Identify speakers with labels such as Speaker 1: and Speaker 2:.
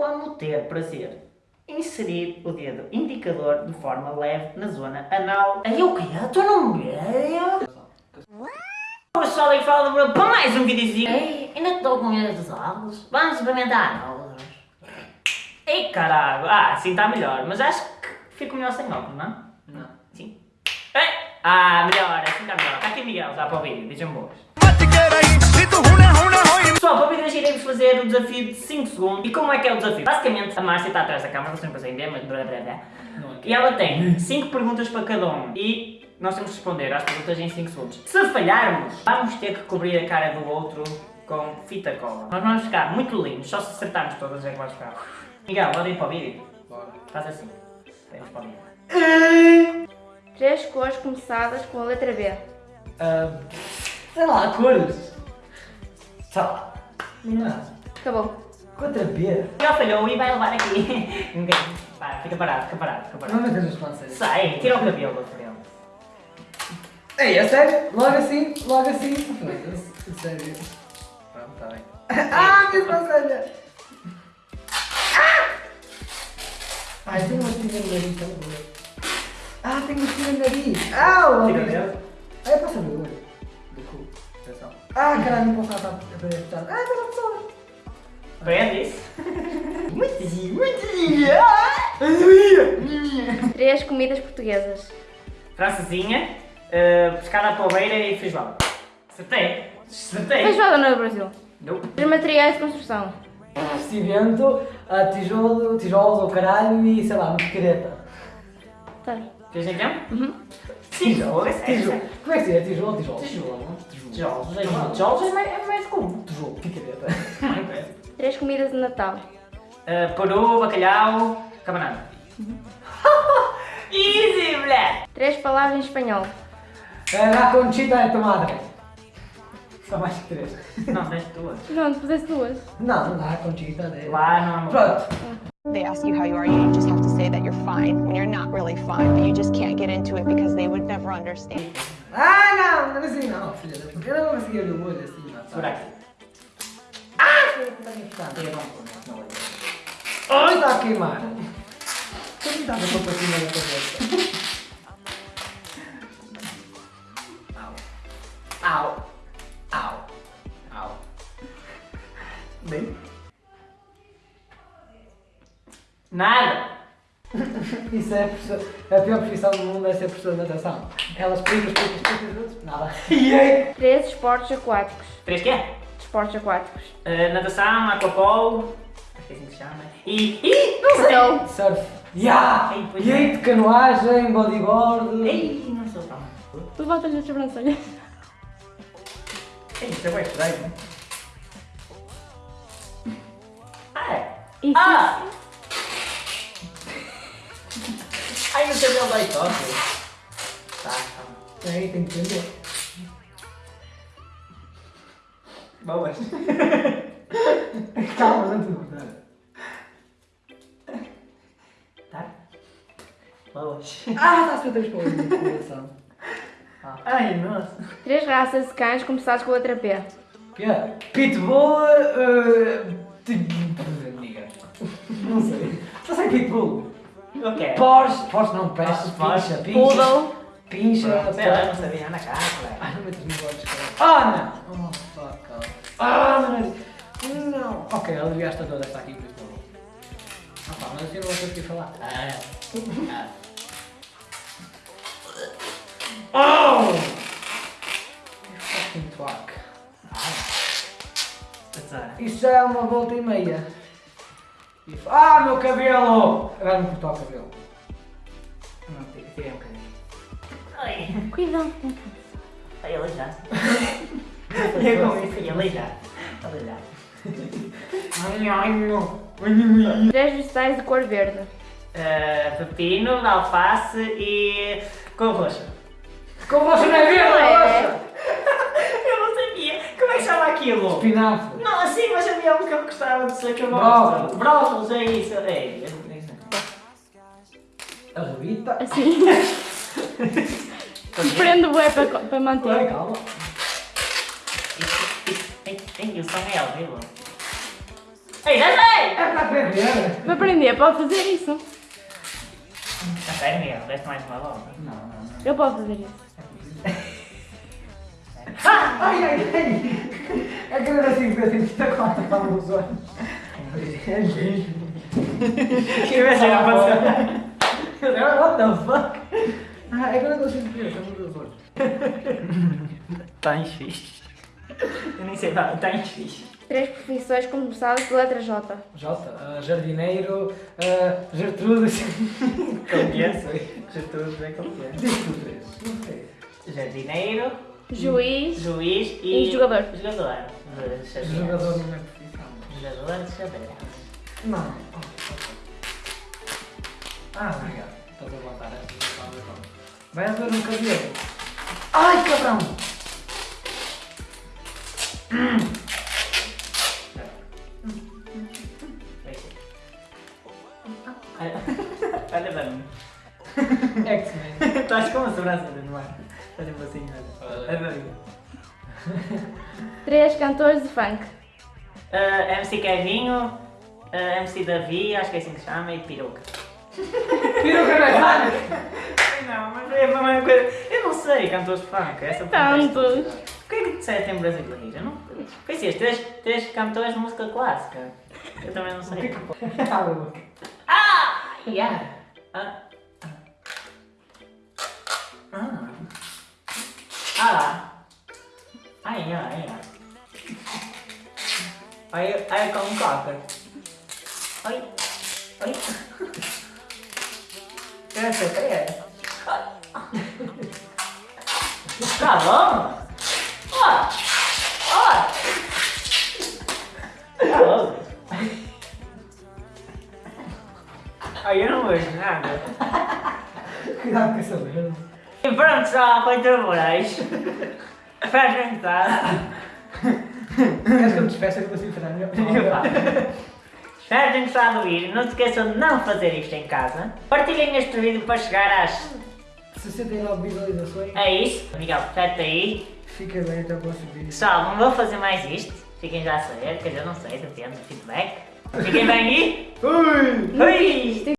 Speaker 1: como ter prazer. Inserir o dedo indicador de forma leve na zona anal. Aí o que tu Estou no meio? Olá pessoal, e fala para mais um videozinho. Ei, ainda estou com medo dos ovos. Vamos experimentar ovos. Ei caralho, ah, assim está melhor, mas acho que fico melhor sem óculos, não? Não. Sim. Ei. Ah, melhor, assim está melhor. Está aqui Miguel já para o vídeo, vejam boas fazer o desafio de 5 segundos. E como é que é o desafio? Basicamente, a Márcia está atrás da câmera, vocês não conseguem ver, mas blá blá blá. E ela tem 5 perguntas para cada um. E nós temos que responder às perguntas em 5 segundos. Se falharmos, vamos ter que cobrir a cara do outro com fita cola. Nós vamos ficar muito lindos, só se acertarmos todas as é que vamos ficar. Miguel, bora ir para o vídeo? Bora. Faz assim. Vamos para o vídeo. Três cores começadas com a letra B. Uh... Sei lá, cores. Sei lá. Não é. Acabou. Contra pera. É Já falhou e vai levar aqui. Ninguém. Para, fica parado, fica parado, fica parado. Não me dê as panças. Sai, tira o cabelo do cabelo. Ei, é sério? Logo assim, logo assim. Sério. Pronto, tá bem. ah, minha pancelha! Ah! Ai, tem uma espinha no nariz, tá bom. Ah, tem uma espinha no nariz. Au! Ah, tira mesmo. Ah, caralho, não posso cantar Ah, pela tá pessoa. Tá Aprende isso. Muitezinho, muitezinho. Três comidas portuguesas. Francesinha, uh, eh, pescada à palmeira e feijoada. Acertei. Acertei. Feijoada não é Brasil. Não. Os materiais de construção. Cimento, tijolo, tijolos ou caralho e sei lá, uma picareta. Tá. em então? É? Uhum. Tijolo, é, é tijolo. Como é que se É tijolo tijolos tijolo? Tijolo. Tijolos. Tijolos é, é mais, é tijolos comum. Tijolo, que caneta. Três comidas de Natal. Uh, bacalhau, cabanana. Easy, mulher! Três palavras em espanhol. Uh, ah, la conchita é tomada. Só mais que três. Não, tens duas. Não, tu duas. Não, la conchita é... Lá não. Pronto. Ah. They ask you how you are, you just have to say that you're fine when you're not really fine, but you just can't get into it because they would never understand. Ah, no, Ah! Bem... Nada! Isso é a, a pior profissão do mundo é ser professor de natação. Elas explica, os explica os outros, nada. E aí? Três esportes aquáticos. Três quê? Esportes aquáticos. Uh, natação, aquapolo, acho que é assim que se chama. E. Ih, não sei! Surf. Yeah! E aí, de canoagem, bodyboard. Ei, não sou tão. Tu voltas nas sobrancelhas. Ei, isso é bem estranho. Ah! Ah! ai não tem meu baitoque. Tá, calma. Tá. Aí tem que entender. Bom, mas... calma, não tem problema. Tá? Vamos. Ah, tá, você tem que ah. Ai, nossa. Três raças de cães começados com a letra P. P. Pitbull... Uh... Não sei. Só sei Pitbull. Okay. Porsche, pors não, peças, pincha, pincha. Poodle. Pincha. Pera, não sabia, Ana Carla. Ai, não metas no bote, cara. Ana! Oh, fuck off. Ana! Não. Ok, ela devia estar toda esta aqui, por isso não Ah pá, mas eu não vou conseguir falar. Ah. Oh! You oh! fucking twat. Ah. Isso é uma volta e meia ah, meu cabelo! Agora não cortou o cabelo. Não, tirei um bocadinho. Oi. Cuidado com o cabelo. Foi aleijado. Foi aleijado. Aleijado. Ai, é ai, meu. Três vegetais de cor verde. Uh, pepino, alface e com roxa. Com roxa não é verde, é é, roxa! Né? Eu não sabia. Como é que chama aquilo? Espinafre é o que eu gostava de ser que eu gosto. Brócolis, é, é, é isso. É, isso. A Rita. Assim. Prende o bué para, para manter. Legal. Eu sou real, viu? Ei, já sei! É para aprender. Para aprender, pode fazer isso. A sério, deste mais uma volta? Não, não, não. Eu posso fazer isso. ai, ai, ai! Aquele assim, assim, que tá com a tapa nos olhos. É gente. Que imagina passando. What the fuck? Ah, é que eu não consigo ver, tá mudando nos olhos. Tá em X. Eu nem sei, tá, tá em X. Três profissões começadas de letra J. J? Uh, jardineiro, uh, ah, Gertrudes. Como que é? Gertrudes, bem como que é? Diz tu três. Jardineiro. Juiz. Juiz e, e jogador. Jogador. De jogador não é profissão. Jogador de xadrez. Não. Ah, obrigado. estou a voltar esta Vai haver um cabelo. Ai, cabrão! Hum. Olha para mim. X-Men. Estás com a sobrancelha no Olha uma assim, senhora. Três cantores de funk. Uh, ah, MC Kevinho, uh, ah, MC Davi, acho que é assim que se chama, e Piruca. Piruca não é funk? Não, mas é a mesma coisa. Eu não sei cantores de funk. Essa é Tantos. Por que é que disseste em brasileiro? Eu não... Conhecias três, três cantores de música clássica. Eu também não sei. É ah! Yeah! Ah. Aí, aí com um cocker. Ai, ai. Eu não sei o que é. Tá bom? Ó, ó. Tá bom. Aí eu não vejo nada. Cuidado com essa merda. E pronto, só foi Moraes. Pra jantar. Acho que eu me despeço, eu consigo fazer melhor. Espero que a ouvir. Não se esqueçam de não fazer isto em casa. Partilhem este vídeo para chegar às 69 visualizações. É isso. Miguel, portanto aí. Fica bem até o próximo vídeo. Pessoal, não vou fazer mais isto. Fiquem já a saber, quer dizer, não sei, depende do feedback. Fiquem bem aí. Fui! Fui!